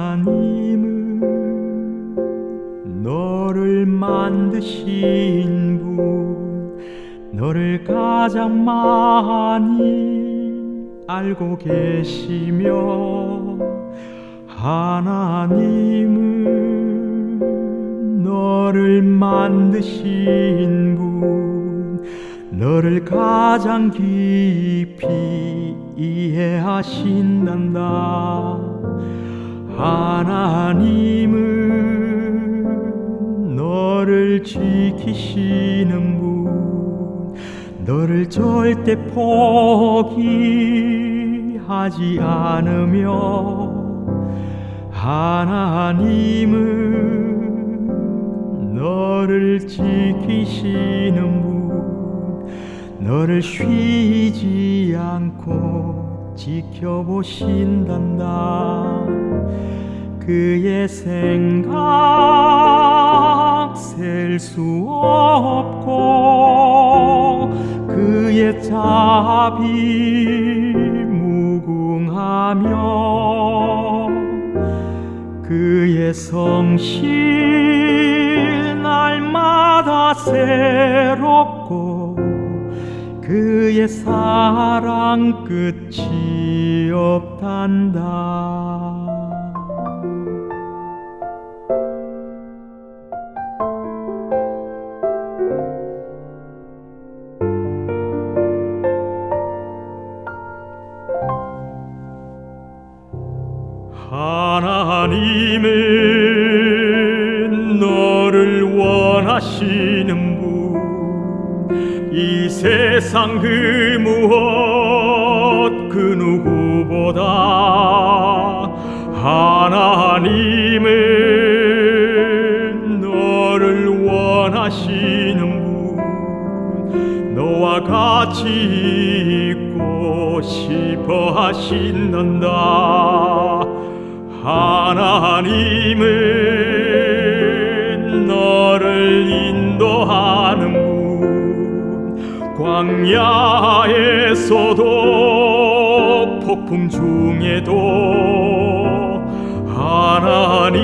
하나님은 너를 만드신 분 너를 가장 많이 알고 계시며 하나님은 너를 만드신 분 너를 가장 깊이 이해하신단다. 하나님은 너를 지키시는 분 너를 절대 포기하지 않으며 하나님은 너를 지키시는 분 너를 쉬지 않고 지켜보신단다. 그의 생각 셀 수 없고 자비 무궁하며 그의 성실 날마다 새롭고 그의 사랑 끝이 없단다 원하시는 분 이 세상 그 무엇 그 누구보다 하나님은 너를 원하시는 분 너와 같이 있고 싶어 하신단다. 하나님은 너를 인도하는 분 광야에서도 폭풍 중에도 하나님은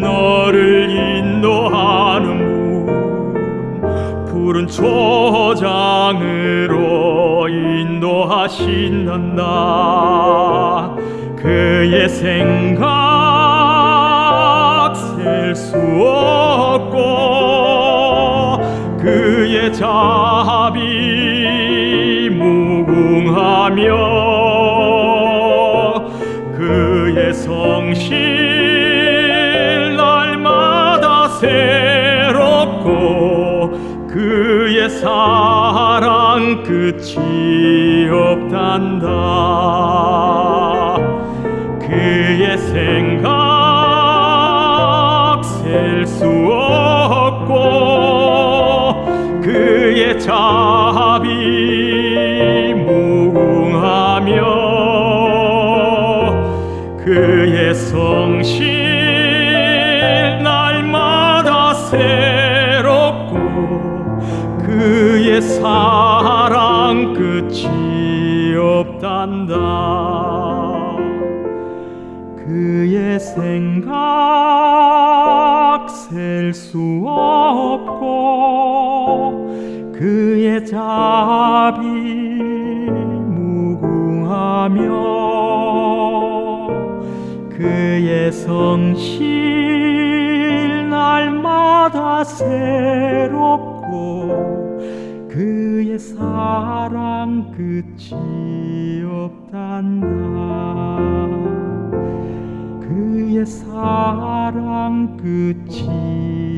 너를 인도하는 분 푸른 초장으로 인도하신단다. 그의 생각 셀 수 없고 그의 자비 무궁하며 그의 성실 날마다 새롭고 그의 사랑 끝이 없단다. 그의 생 그의 자비 무궁하며 그의 성실 날마다 새롭고 그의 사랑 끝이 없단다. 그의 생각 셀 수 없고 자비 무궁하며 그의 성실 날마다 새롭고 그의 사랑 끝이 없단다. 그의 사랑 끝이